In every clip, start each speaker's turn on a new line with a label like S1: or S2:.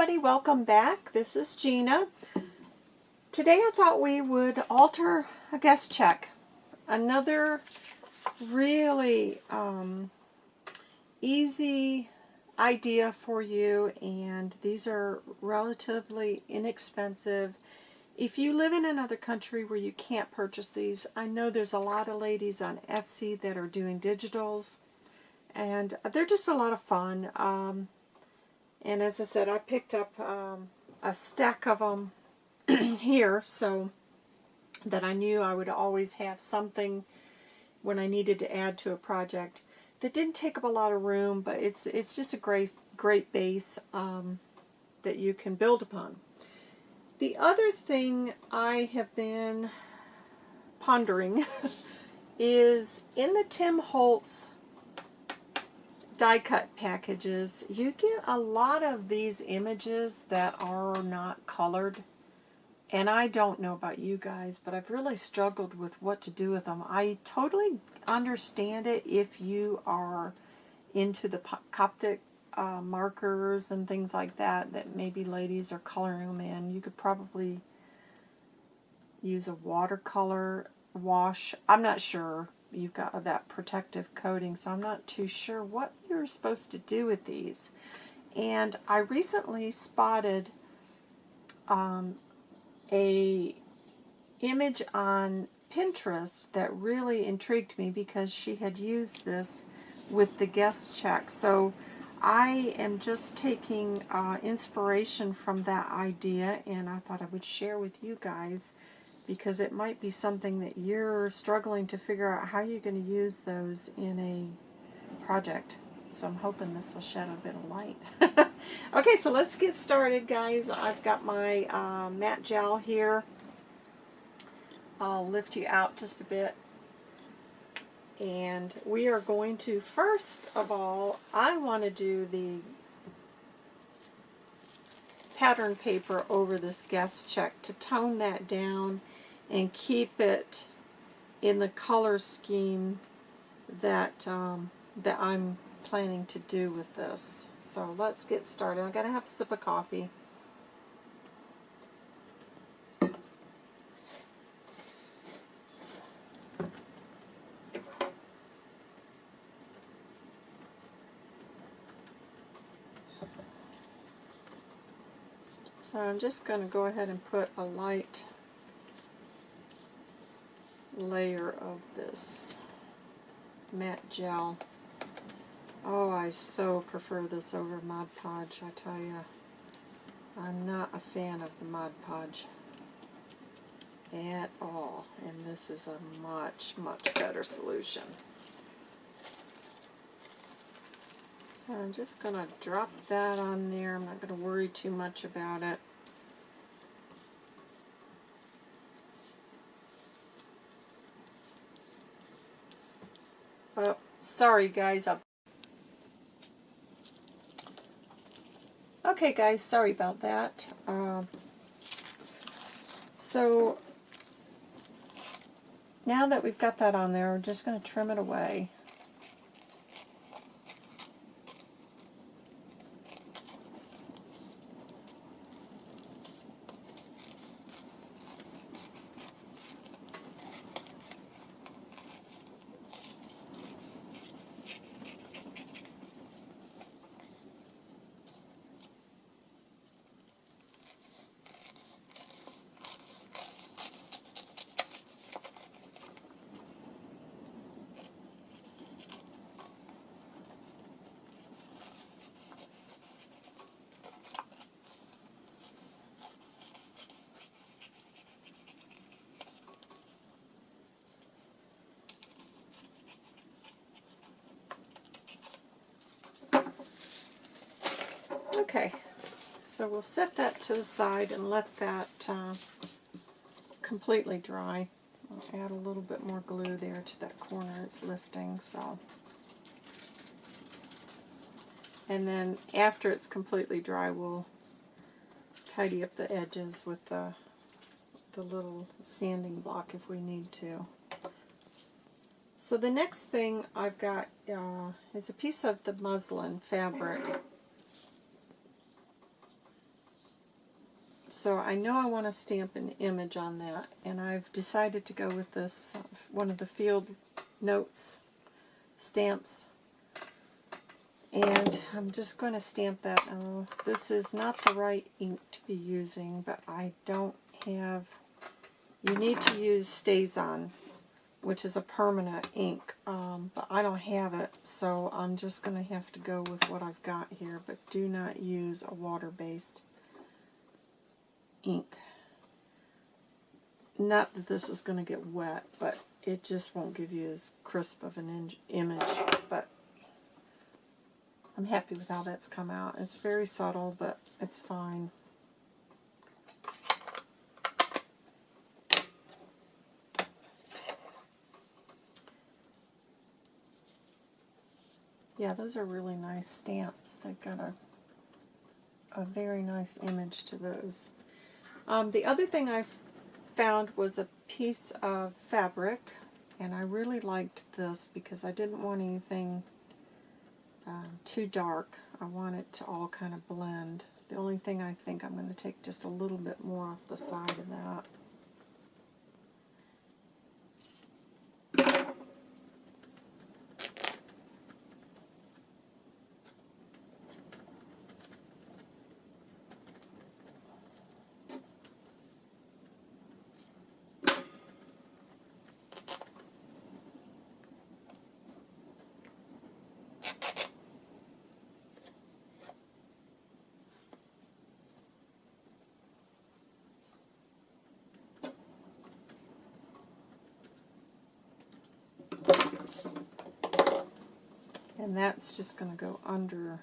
S1: everybody, welcome back. This is Gina. Today I thought we would alter a guest check. Another really um, easy idea for you and these are relatively inexpensive. If you live in another country where you can't purchase these, I know there's a lot of ladies on Etsy that are doing digitals and they're just a lot of fun. Um, and as I said, I picked up um, a stack of them here so that I knew I would always have something when I needed to add to a project that didn't take up a lot of room, but it's it's just a great great base um, that you can build upon. The other thing I have been pondering is in the Tim Holtz die cut packages, you get a lot of these images that are not colored. And I don't know about you guys, but I've really struggled with what to do with them. I totally understand it if you are into the Copic uh, markers and things like that, that maybe ladies are coloring them in. You could probably use a watercolor wash. I'm not sure you've got that protective coating, so I'm not too sure what you're supposed to do with these. And I recently spotted um, a image on Pinterest that really intrigued me because she had used this with the guest check. So I am just taking uh, inspiration from that idea and I thought I would share with you guys because it might be something that you're struggling to figure out how you're going to use those in a project. So I'm hoping this will shed a bit of light. okay, so let's get started, guys. I've got my uh, matte gel here. I'll lift you out just a bit. And we are going to, first of all, I want to do the pattern paper over this guest check to tone that down and keep it in the color scheme that um, that I'm planning to do with this. So let's get started. I'm going to have a sip of coffee. So I'm just going to go ahead and put a light layer of this matte gel. Oh, I so prefer this over Mod Podge, I tell you. I'm not a fan of the Mod Podge at all, and this is a much, much better solution. So I'm just going to drop that on there. I'm not going to worry too much about it. Oh, sorry guys. Okay guys, sorry about that. Uh, so now that we've got that on there, we're just going to trim it away. Okay, so we'll set that to the side and let that uh, completely dry. I'll add a little bit more glue there to that corner it's lifting. So, And then after it's completely dry, we'll tidy up the edges with the, the little sanding block if we need to. So the next thing I've got uh, is a piece of the muslin fabric So I know I want to stamp an image on that, and I've decided to go with this, one of the field notes stamps. And I'm just going to stamp that. Oh, this is not the right ink to be using, but I don't have... You need to use StazOn, which is a permanent ink, um, but I don't have it, so I'm just going to have to go with what I've got here, but do not use a water-based ink. Not that this is going to get wet, but it just won't give you as crisp of an image, but I'm happy with how that's come out. It's very subtle, but it's fine. Yeah, those are really nice stamps. They've got a, a very nice image to those. Um, the other thing I found was a piece of fabric, and I really liked this because I didn't want anything uh, too dark. I want it to all kind of blend. The only thing I think I'm going to take just a little bit more off the side of that. And that's just going to go under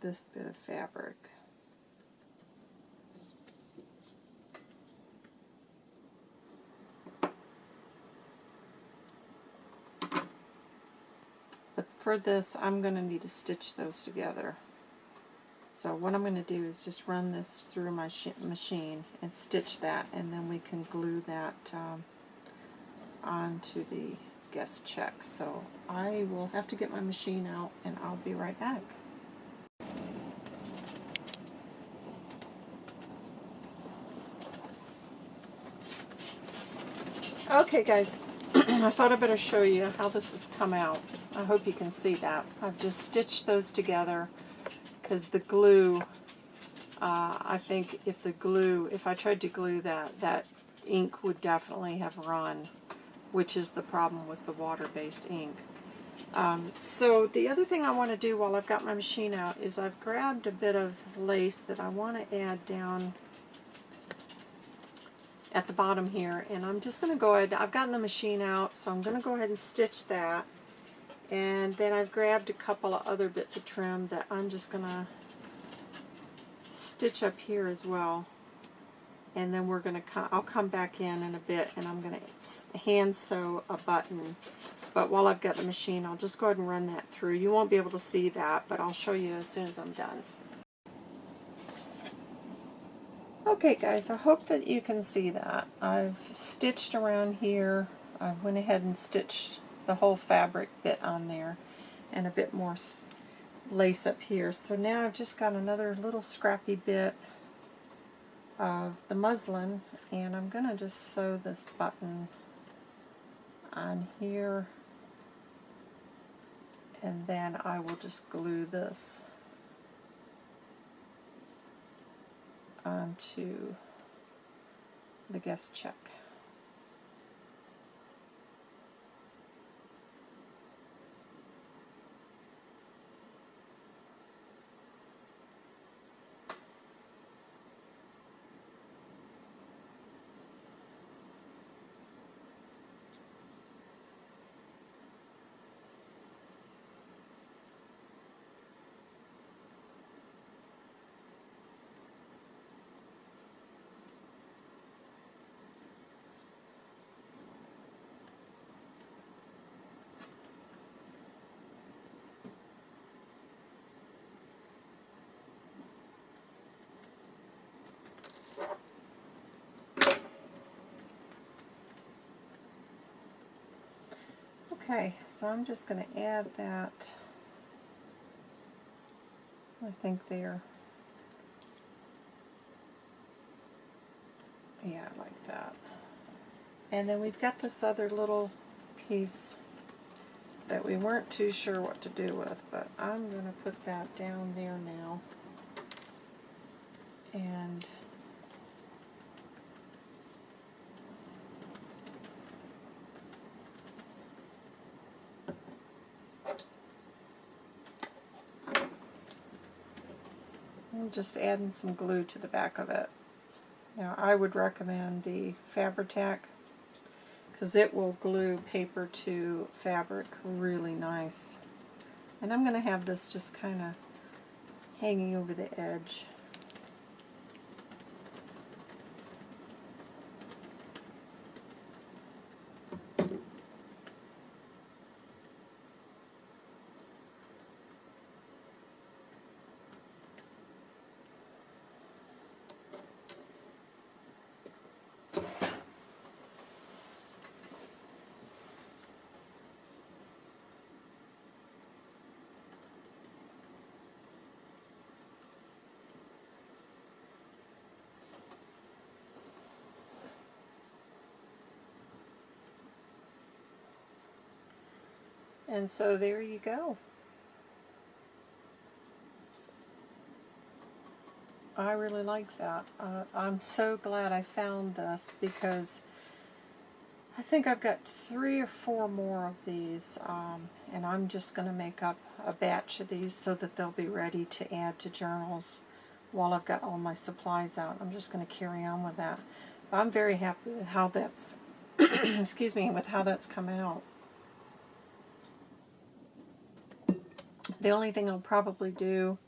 S1: this bit of fabric. But for this, I'm going to need to stitch those together. So what I'm going to do is just run this through my machine and stitch that, and then we can glue that um, onto the guest check. So I will have to get my machine out and I'll be right back. Okay guys, I thought I better show you how this has come out. I hope you can see that. I've just stitched those together because the glue, uh, I think if the glue, if I tried to glue that, that ink would definitely have run which is the problem with the water-based ink. Um, so the other thing I want to do while I've got my machine out is I've grabbed a bit of lace that I want to add down at the bottom here and I'm just going to go ahead, I've gotten the machine out so I'm going to go ahead and stitch that and then I've grabbed a couple of other bits of trim that I'm just going to stitch up here as well and then we're going to come, I'll come back in in a bit and I'm going to hand sew a button. But while I've got the machine I'll just go ahead and run that through. You won't be able to see that but I'll show you as soon as I'm done. Okay guys I hope that you can see that. I've stitched around here. I went ahead and stitched the whole fabric bit on there and a bit more lace up here. So now I've just got another little scrappy bit of the muslin and I'm going to just sew this button on here and then I will just glue this onto the guest check. Okay, so I'm just going to add that, I think there. Yeah, like that. And then we've got this other little piece that we weren't too sure what to do with, but I'm going to put that down there now. And Just adding some glue to the back of it. Now I would recommend the Fabri-Tac because it will glue paper to fabric really nice. And I'm going to have this just kind of hanging over the edge. And so there you go. I really like that. Uh, I'm so glad I found this because I think I've got three or four more of these um, and I'm just going to make up a batch of these so that they'll be ready to add to journals while I've got all my supplies out. I'm just going to carry on with that. But I'm very happy with how that's, excuse me, with how that's come out. The only thing I'll probably do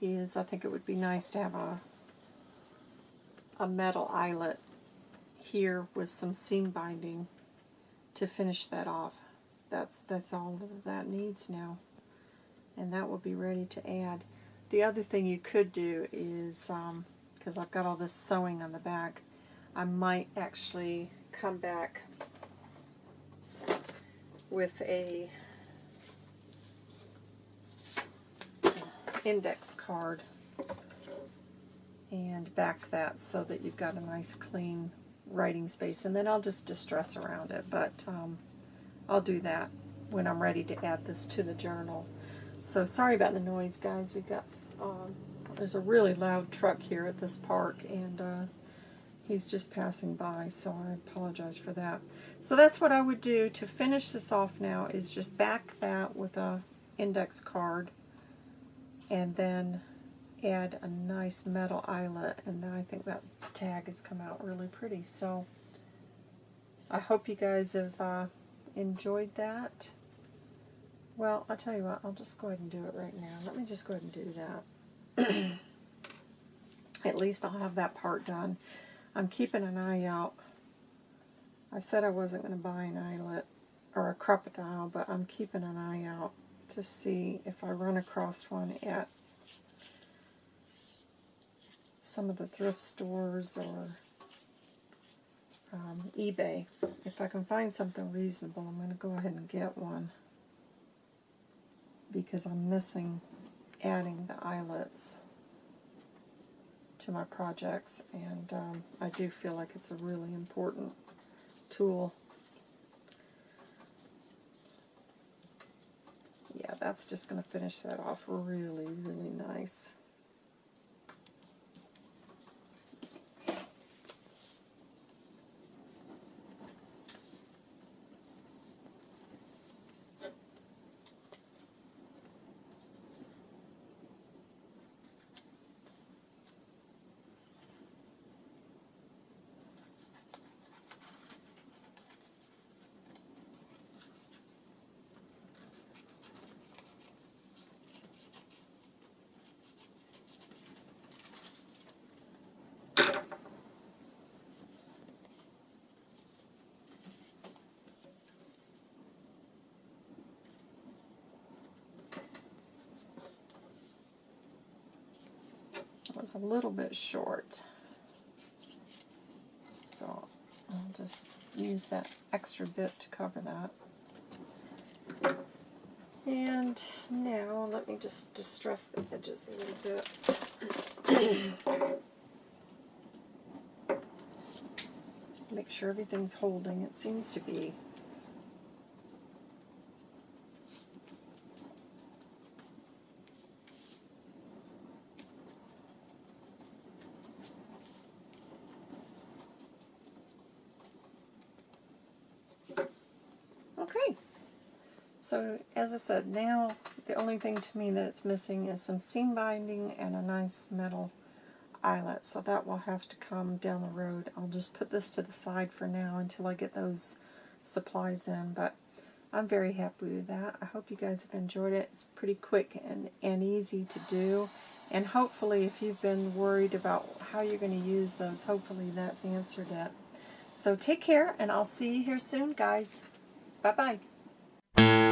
S1: is I think it would be nice to have a a metal eyelet here with some seam binding to finish that off. That's that's all that, needs now. And that will be ready to add. The other thing you could do is, because um, I've got all this sewing on the back, I might actually come back with a index card and back that so that you've got a nice clean writing space. And then I'll just distress around it but um, I'll do that when I'm ready to add this to the journal. So sorry about the noise guys. We've got um, there's a really loud truck here at this park and uh, he's just passing by so I apologize for that. So that's what I would do to finish this off now is just back that with a index card and then add a nice metal eyelet and I think that tag has come out really pretty. So I hope you guys have uh, enjoyed that. Well I'll tell you what I'll just go ahead and do it right now. Let me just go ahead and do that. At least I'll have that part done. I'm keeping an eye out. I said I wasn't going to buy an eyelet or a Crop-A-Dile but I'm keeping an eye out to see if I run across one at some of the thrift stores or um, eBay. If I can find something reasonable, I'm going to go ahead and get one because I'm missing adding the eyelets to my projects and um, I do feel like it's a really important tool yeah, that's just going to finish that off really, really nice. Was a little bit short. So I'll just use that extra bit to cover that. And now let me just distress the edges a little bit. make sure everything's holding. It seems to be. Okay. So as I said, now the only thing to me that it's missing is some seam binding and a nice metal eyelet. So that will have to come down the road. I'll just put this to the side for now until I get those supplies in. But I'm very happy with that. I hope you guys have enjoyed it. It's pretty quick and, and easy to do. And hopefully if you've been worried about how you're going to use those, hopefully that's answered it. So take care, and I'll see you here soon, guys. Bye-bye.